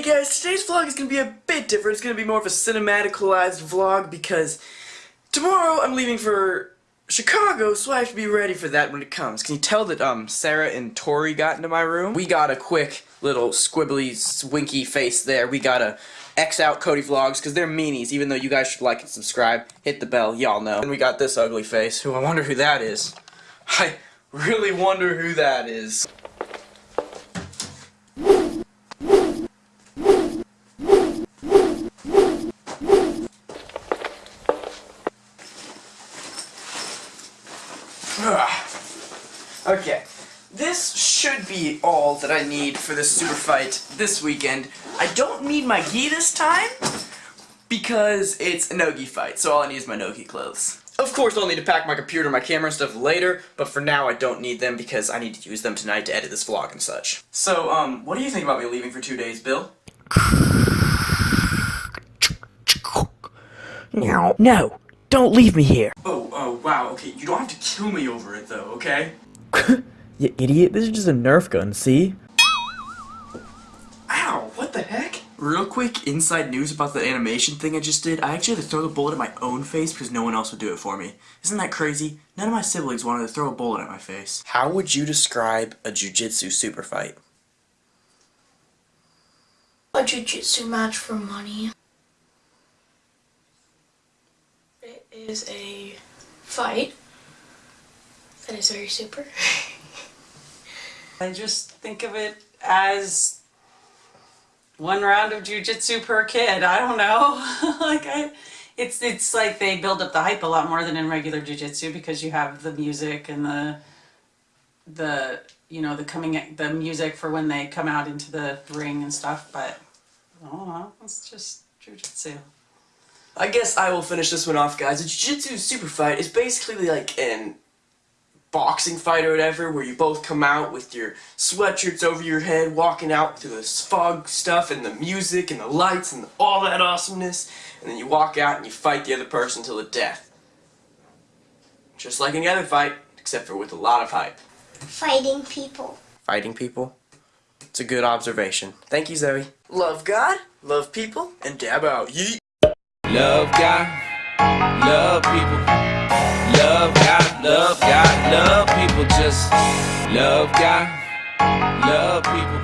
guys, today's vlog is going to be a bit different. It's going to be more of a cinematical-ized vlog because tomorrow I'm leaving for Chicago, so I have to be ready for that when it comes. Can you tell that um Sarah and Tori got into my room? We got a quick little squibbly, swinky face there. We got a X out Cody Vlogs because they're meanies, even though you guys should like and subscribe. Hit the bell, y'all know. And we got this ugly face, who I wonder who that is. I really wonder who that is. Okay, this should be all that I need for this super fight this weekend. I don't need my gi this time because it's a no-gi fight, so all I need is my no-gi clothes. Of course, I'll need to pack my computer, my camera, and stuff later, but for now I don't need them because I need to use them tonight to edit this vlog and such. So, um, what do you think about me leaving for two days, Bill? No, no, don't leave me here. Oh, oh, wow, okay, you don't have to kill me over it though, okay? you idiot, this is just a Nerf gun, see? Ow, what the heck? Real quick inside news about the animation thing I just did. I actually had to throw the bullet at my own face because no one else would do it for me. Isn't that crazy? None of my siblings wanted to throw a bullet at my face. How would you describe a jujitsu super fight? A jujitsu match for money. It is a fight that is very super. I just think of it as one round of jujitsu per kid. I don't know. like I, it's it's like they build up the hype a lot more than in regular jujitsu because you have the music and the the you know the coming the music for when they come out into the ring and stuff. But I don't know. It's just jujitsu. I guess I will finish this one off, guys. A jiu-jitsu super fight is basically like an boxing fight or whatever, where you both come out with your sweatshirts over your head, walking out through this fog stuff and the music and the lights and all that awesomeness, and then you walk out and you fight the other person till the death. Just like any other fight, except for with a lot of hype. Fighting people. Fighting people? It's a good observation. Thank you, Zoe. Love God, love people, and dab out. Yeet! Love God, love people. Love God, love God, love people. Just love God, love people.